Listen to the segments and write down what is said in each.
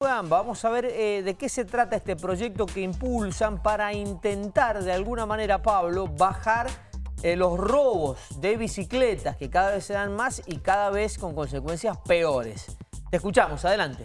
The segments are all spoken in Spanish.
Vamos a ver eh, de qué se trata este proyecto que impulsan para intentar de alguna manera, Pablo, bajar eh, los robos de bicicletas que cada vez se dan más y cada vez con consecuencias peores. Te escuchamos, adelante.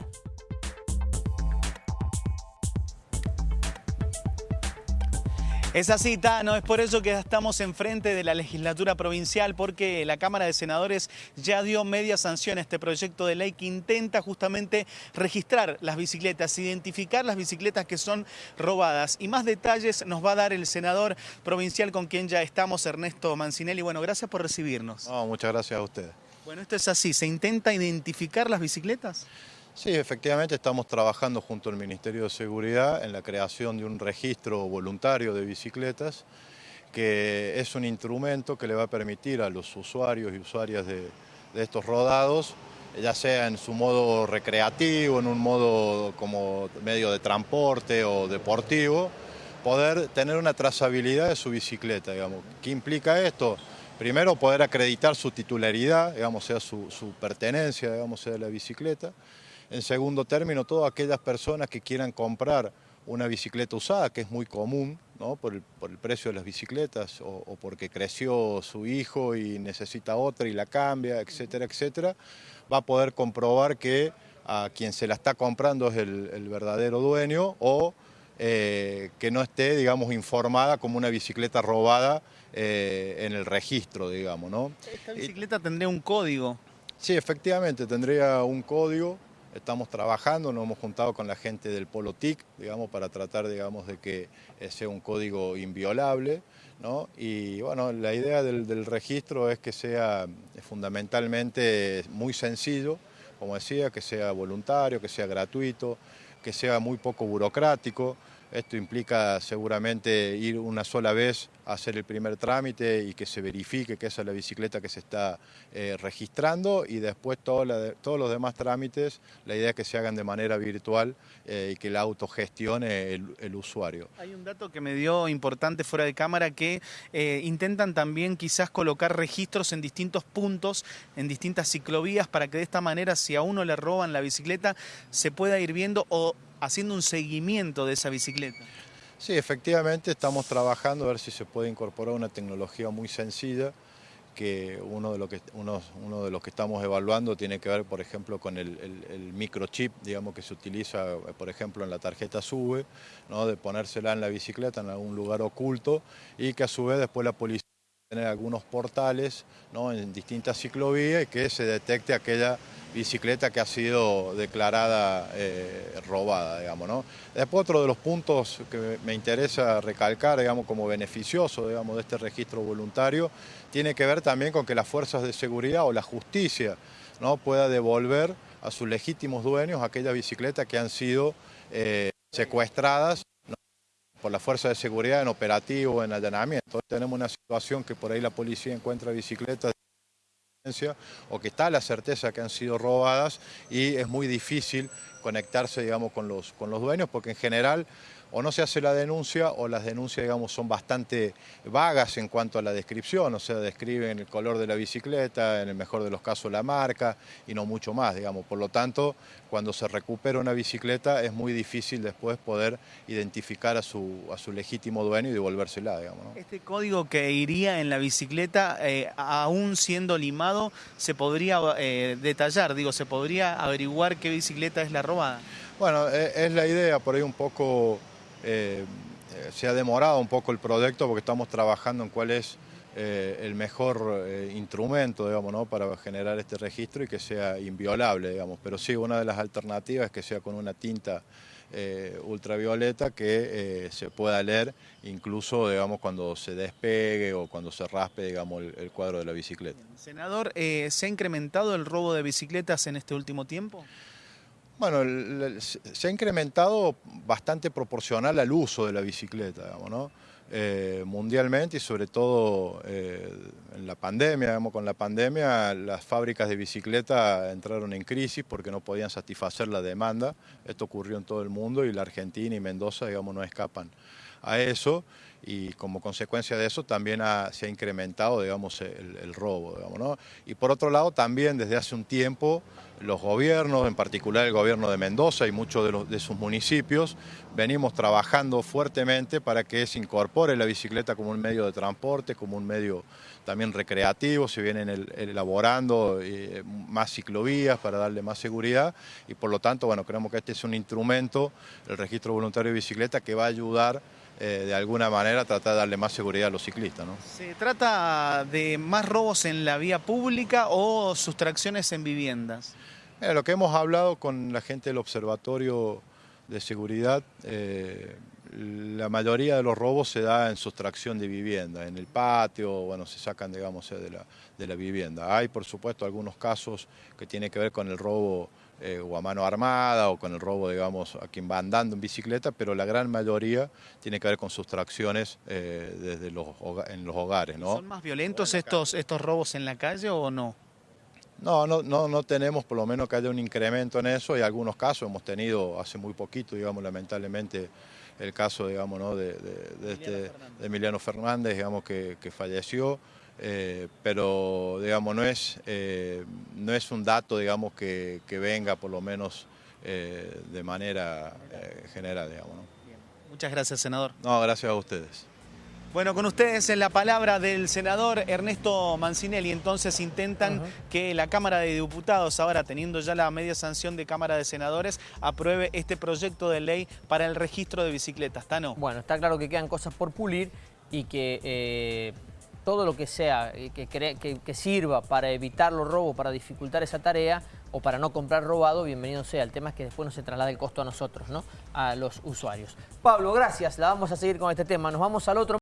Esa cita, no es por eso que estamos enfrente de la legislatura provincial, porque la Cámara de Senadores ya dio media sanción a este proyecto de ley que intenta justamente registrar las bicicletas, identificar las bicicletas que son robadas. Y más detalles nos va a dar el senador provincial con quien ya estamos, Ernesto Mancinelli. Bueno, gracias por recibirnos. muchas gracias a ustedes. Bueno, esto es así, ¿se intenta identificar las bicicletas? Sí, efectivamente estamos trabajando junto al Ministerio de Seguridad en la creación de un registro voluntario de bicicletas que es un instrumento que le va a permitir a los usuarios y usuarias de, estos rodados, ya sea en su modo recreativo, en un modo como medio de transporte o deportivo, poder tener una trazabilidad de su bicicleta, digamos. ¿Qué implica esto? Primero poder acreditar su titularidad, digamos, sea su, su pertenencia, digamos, sea la bicicleta. En segundo término, todas aquellas personas que quieran comprar una bicicleta usada, que es muy común, ¿no? por, el, precio de las bicicletas o, porque creció su hijo y necesita otra y la cambia, etcétera, etcétera, va a poder comprobar que a quien se la está comprando es el, verdadero dueño o eh, que no esté, digamos, informada como una bicicleta robada eh, en el registro, digamos, ¿no? ¿Esta bicicleta tendría un código? Sí, efectivamente, tendría un código Estamos trabajando, nos hemos juntado con la gente del Polo TIC, digamos, para tratar, digamos, de que sea un código inviolable, ¿no? Y bueno, la idea del, registro es que sea fundamentalmente muy sencillo, como decía, que sea voluntario, que sea gratuito, que sea muy poco burocrático, esto implica seguramente ir una sola vez a hacer el primer trámite y que se verifique que esa es la bicicleta que se está eh, registrando y después todos los demás trámites, la idea es que se hagan de manera virtual eh, y que la autogestione el, usuario. Hay un dato que me dio importante fuera de cámara que eh, intentan también quizás colocar registros en distintos puntos, en distintas ciclovías, para que de esta manera si a uno le roban la bicicleta se pueda ir viendo o haciendo un seguimiento de esa bicicleta. Sí, efectivamente estamos trabajando a ver si se puede incorporar una tecnología muy sencilla que uno de, los que uno, de los que estamos evaluando tiene que ver, por ejemplo, con el, microchip, digamos, que se utiliza, por ejemplo, en la tarjeta SUBE, ¿no? de ponérsela en la bicicleta en algún lugar oculto y que a su vez después la policía tener algunos portales en distintas ciclovías y que se detecte aquella bicicleta que ha sido declarada eh, robada, digamos, ¿no? Después otro de los puntos que me interesa recalcar, digamos, como beneficioso, digamos, de este registro voluntario, tiene que ver también con que las fuerzas de seguridad o la justicia, ¿no? pueda devolver a sus legítimos dueños aquellas bicicletas que han sido eh, secuestradas por la fuerza de seguridad en operativo, en allanamiento. Tenemos una situación que por ahí la policía encuentra bicicletas o que está la certeza que han sido robadas y es muy difícil conectarse digamos, con, los, con los dueños porque en general o no se hace la denuncia o las denuncias digamos, son bastante vagas en cuanto a la descripción, o sea, describen el color de la bicicleta, en el mejor de los casos la marca y no mucho más, digamos. Por lo tanto, cuando se recupera una bicicleta es muy difícil después poder identificar a su, a su legítimo dueño y devolvérsela, digamos. Este código que iría en la bicicleta, eh, aún siendo limado, se podría eh, detallar, digo, se podría averiguar qué bicicleta es la robada. Bueno, e, es la idea, por ahí un poco eh, se ha demorado un poco el proyecto porque estamos trabajando en cuál es eh, el mejor eh, instrumento digamos, para generar este registro y que sea inviolable. Digamos. Pero sí, una de las alternativas es que sea con una tinta ultravioleta que se pueda leer incluso digamos, cuando se despegue o cuando se raspe digamos, el, cuadro de la bicicleta. Senador, ¿se ha incrementado el robo de bicicletas en este último tiempo? Bueno, se ha incrementado bastante proporcional al uso de la bicicleta, digamos, ¿no? Eh, mundialmente y sobre todo eh, en la pandemia, digamos, con la pandemia las fábricas de bicicleta entraron en crisis porque no podían satisfacer la demanda. Esto ocurrió en todo el mundo y la Argentina y Mendoza, digamos, no escapan a eso. Y como consecuencia de eso también se ha incrementado, digamos, el, el robo, digamos, ¿no? Y por otro lado también desde hace un tiempo los gobiernos, en particular el gobierno de Mendoza y muchos de, los, de sus municipios, venimos trabajando fuertemente para que se incorpore la bicicleta como un medio de transporte, como un medio también recreativo, se vienen elaborando eh, más ciclovías para darle más seguridad y por lo tanto, bueno, creemos que este es un instrumento, el registro voluntario de bicicleta, que va a ayudar eh, de alguna manera tratar de darle más seguridad a los ciclistas. ¿no? ¿Se trata de más robos en la vía pública o sustracciones en viviendas? lo que hemos hablado con la gente del Observatorio de Seguridad, eh, la mayoría de los robos se da en sustracción de vivienda, en el patio, bueno, se sacan, digamos, de la, de la vivienda. Hay, por supuesto, algunos casos que tienen que ver con el robo eh, o a mano armada o con el robo, digamos, a quien va andando en bicicleta, pero la gran mayoría tiene que ver con sustracciones eh, desde los, en los hogares. ¿no? ¿Son más violentos estos, estos robos en la calle o no? No, no, no, no tenemos por lo menos que haya un incremento en eso. Hay algunos casos, hemos tenido hace muy poquito, digamos, lamentablemente, el caso, digamos, ¿no? de, este, Emiliano Fernández, digamos, que, falleció. Eh, pero digamos no es, eh, no es un dato digamos que, venga por lo menos eh, de manera general digamos. Muchas gracias senador. No, gracias a ustedes. Bueno, con ustedes en la palabra del senador Ernesto Mancinelli, entonces intentan que la Cámara de Diputados, ahora teniendo ya la media sanción de Cámara de Senadores, apruebe este proyecto de ley para el registro de bicicletas. ¿Está Bueno, está claro que quedan cosas por pulir y que eh, todo lo que sea eh, que, que, sirva para evitar los robos, para dificultar esa tarea o para no comprar robado, bienvenido sea. El tema es que después no se traslade el costo a nosotros, ¿no? A los usuarios. Pablo, gracias. La vamos a seguir con este tema. Nos vamos al otro.